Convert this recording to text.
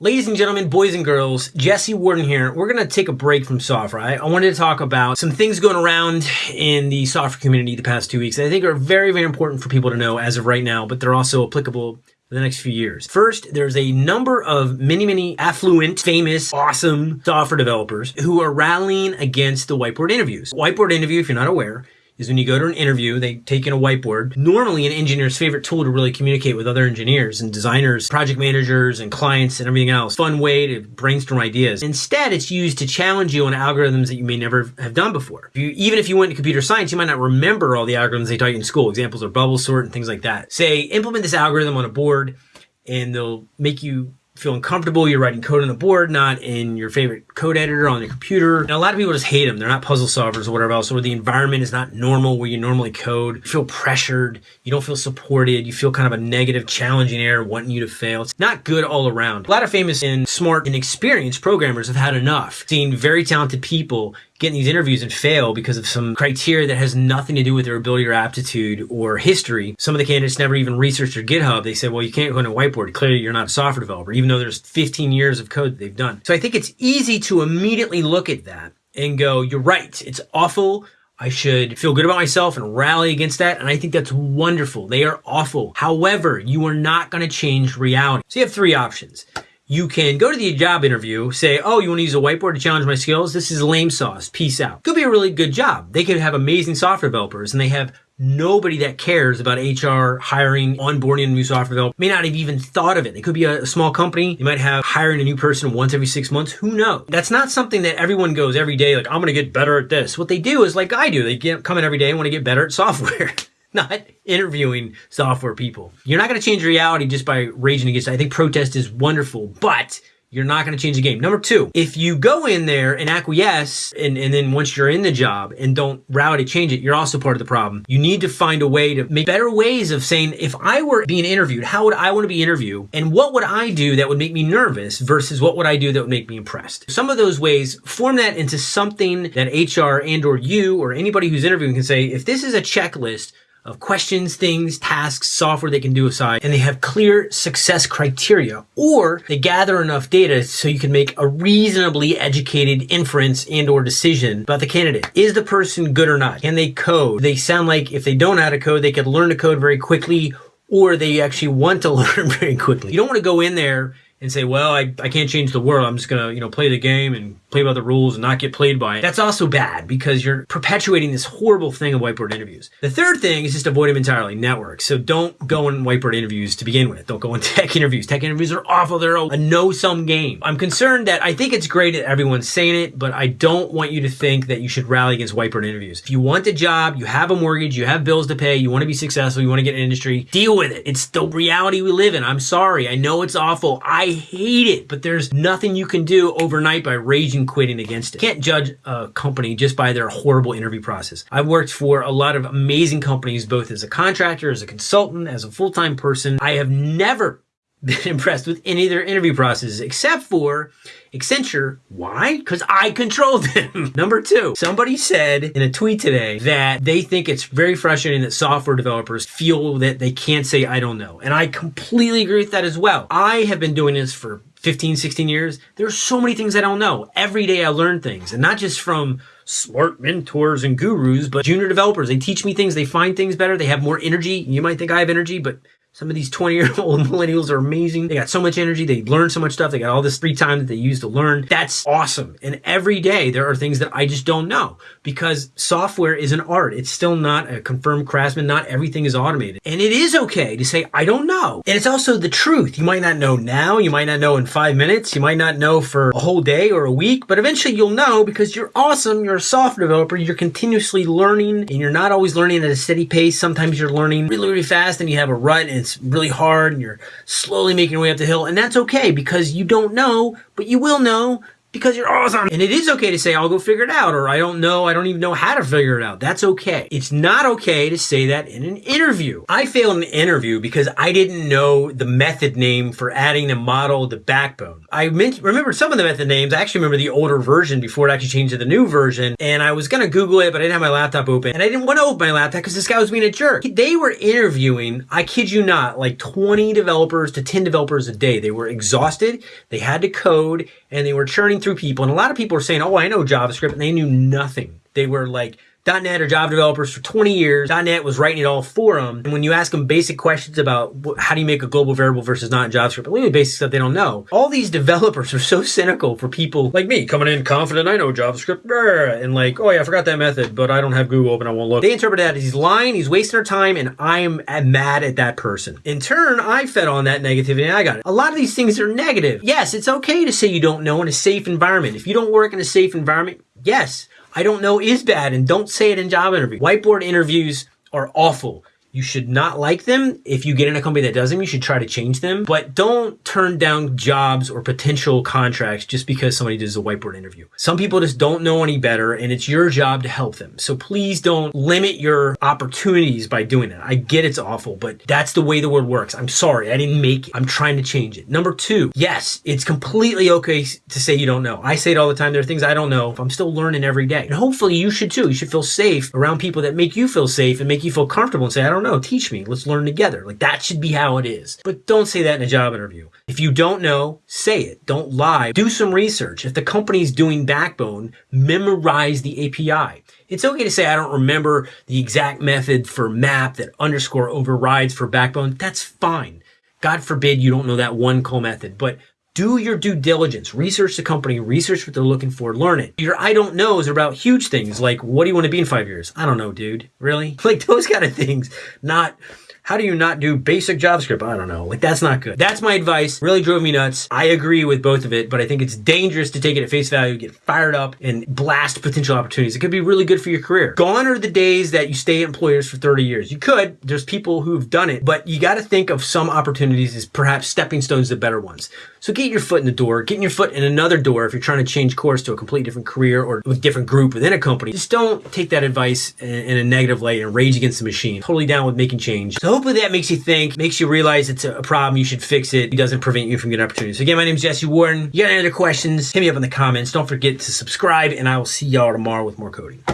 Ladies and gentlemen, boys and girls, Jesse Warden here. We're going to take a break from software. I, I, wanted to talk about some things going around in the software community the past two weeks that I think are very, very important for people to know as of right now, but they're also applicable for the next few years. First, there's a number of many, many affluent, famous, awesome software developers who are rallying against the whiteboard interviews. Whiteboard interview, if you're not aware, is when you go to an interview, they take in a whiteboard. Normally an engineer's favorite tool to really communicate with other engineers and designers, project managers and clients and everything else. Fun way to brainstorm ideas. Instead, it's used to challenge you on algorithms that you may never have done before. If you, even if you went to computer science, you might not remember all the algorithms they taught you in school. Examples are bubble sort and things like that. Say, implement this algorithm on a board and they'll make you feeling comfortable. You're writing code on the board, not in your favorite code editor on your computer. And a lot of people just hate them. They're not puzzle solvers or whatever else, or the environment is not normal where you normally code. You feel pressured. You don't feel supported. You feel kind of a negative, challenging air wanting you to fail. It's not good all around. A lot of famous and smart and experienced programmers have had enough. Seeing very talented people get in these interviews and fail because of some criteria that has nothing to do with their ability or aptitude or history. Some of the candidates never even researched their GitHub. They said, well, you can't go on a whiteboard. Clearly, you're not a software developer, even though there's 15 years of code that they've done. So I think it's easy to immediately look at that and go, you're right. It's awful. I should feel good about myself and rally against that. And I think that's wonderful. They are awful. However, you are not going to change reality. So you have three options you can go to the job interview, say, oh, you want to use a whiteboard to challenge my skills? This is lame sauce. Peace out. Could be a really good job. They could have amazing software developers and they have nobody that cares about HR, hiring, onboarding a new software developer. May not have even thought of it. It could be a, small company. You might have hiring a new person once every six months. Who knows? That's not something that everyone goes every day, like, I'm going to get better at this. What they do is like I do. They get, come in every day and want to get better at software. not interviewing software people. You're not going to change reality just by raging against it. I think protest is wonderful, but you're not going to change the game. Number two, if you go in there and acquiesce, and, and then once you're in the job and don't rally change it, you're also part of the problem. You need to find a way to make better ways of saying, if I were being interviewed, how would I want to be interviewed? And what would I do that would make me nervous versus what would I do that would make me impressed? Some of those ways, form that into something that HR and or you or anybody who's interviewing can say, if this is a checklist of questions, things, tasks, software they can do aside, and they have clear success criteria, or they gather enough data so you can make a reasonably educated inference and or decision about the candidate. Is the person good or not? Can they code? They sound like if they don't know how to code, they could learn to code very quickly, or they actually want to learn very quickly. You don't want to go in there and say, well, I, I can't change the world. I'm just going to, you know, play the game and play by the rules and not get played by it. That's also bad because you're perpetuating this horrible thing of whiteboard interviews. The third thing is just avoid them entirely, network. So don't go in whiteboard interviews to begin with. Don't go in tech interviews. Tech interviews are awful. They're a no-sum game. I'm concerned that I think it's great that everyone's saying it, but I don't want you to think that you should rally against whiteboard interviews. If you want a job, you have a mortgage, you have bills to pay, you want to be successful, you want to get an industry, deal with it. It's the reality we live in. I'm sorry. I know it's awful. I hate it, but there's nothing you can do overnight by raging quitting against it. Can't judge a company just by their horrible interview process. I've worked for a lot of amazing companies, both as a contractor, as a consultant, as a full-time person. I have never been impressed with any of their interview processes except for Accenture. Why? Because I controlled them. Number two, somebody said in a tweet today that they think it's very frustrating that software developers feel that they can't say, I don't know. And I completely agree with that as well. I have been doing this for 15, 16 years. There's so many things I don't know. Every day I learn things and not just from smart mentors and gurus, but junior developers. They teach me things. They find things better. They have more energy. You might think I have energy, but some of these 20 year old millennials are amazing. They got so much energy. They learn so much stuff. They got all this free time that they use to learn. That's awesome. And every day there are things that I just don't know because software is an art. It's still not a confirmed craftsman. Not everything is automated. And it is okay to say, I don't know. And it's also the truth. You might not know now. You might not know in five minutes. You might not know for a whole day or a week, but eventually you'll know because you're awesome. You're a software developer. You're continuously learning and you're not always learning at a steady pace. Sometimes you're learning really, really fast and you have a rut and it's really hard and you're slowly making your way up the hill. And that's okay because you don't know, but you will know because you're awesome. And it is okay to say, I'll go figure it out, or I don't know, I don't even know how to figure it out. That's okay. It's not okay to say that in an interview. I failed an interview because I didn't know the method name for adding a model to Backbone. I meant, remember some of the method names. I actually remember the older version before it actually changed to the new version. And I was going to Google it, but I didn't have my laptop open. And I didn't want to open my laptop because this guy was being a jerk. They were interviewing, I kid you not, like 20 developers to 10 developers a day. They were exhausted. They had to code and they were churning through people. And a lot of people are saying, oh, I know JavaScript. And they knew nothing. They were like, .NET or Java developers for 20 years. .NET was writing it all for them. And when you ask them basic questions about how do you make a global variable versus not in JavaScript, really basic stuff they don't know. All these developers are so cynical for people like me coming in confident, I know JavaScript, and like, oh yeah, I forgot that method, but I don't have Google open, I won't look. They interpret that as he's lying, he's wasting our time, and I am mad at that person. In turn, I fed on that negativity and I got it. A lot of these things are negative. Yes, it's okay to say you don't know in a safe environment. If you don't work in a safe environment, yes, I don't know is bad and don't say it in job interview. Whiteboard interviews are awful. You should not like them. If you get in a company that does them, you should try to change them. But don't turn down jobs or potential contracts just because somebody does a whiteboard interview. Some people just don't know any better and it's your job to help them. So please don't limit your opportunities by doing that. I get it's awful, but that's the way the world works. I'm sorry. I didn't make it. I'm trying to change it. Number two, yes, it's completely okay to say you don't know. I say it all the time. There are things I don't know. I'm still learning every day. And hopefully you should too. You should feel safe around people that make you feel safe and make you feel comfortable and say, I don't know, teach me. Let's learn together. Like that should be how it is. But don't say that in a job interview. If you don't know, say it. Don't lie. Do some research. If the company's doing Backbone, memorize the API. It's okay to say, I don't remember the exact method for map that underscore overrides for Backbone. That's fine. God forbid you don't know that one call method, but do your due diligence. Research the company, research what they're looking for, learn it. Your I don't knows are about huge things like what do you want to be in five years? I don't know, dude. Really? Like those kind of things. Not how do you not do basic JavaScript? I don't know. Like that's not good. That's my advice. Really drove me nuts. I agree with both of it, but I think it's dangerous to take it at face value, get fired up and blast potential opportunities. It could be really good for your career. Gone are the days that you stay at employers for 30 years. You could. There's people who've done it, but you got to think of some opportunities as perhaps stepping stones to better ones. So get your foot in the door, getting your foot in another door if you're trying to change course to a completely different career or a different group within a company. Just don't take that advice in a negative light and rage against the machine. Totally down with making change. So hopefully that makes you think, makes you realize it's a problem, you should fix it. It doesn't prevent you from getting opportunities. So again, my name is Jesse Warden. You got any other questions, hit me up in the comments. Don't forget to subscribe and I will see y'all tomorrow with more coding.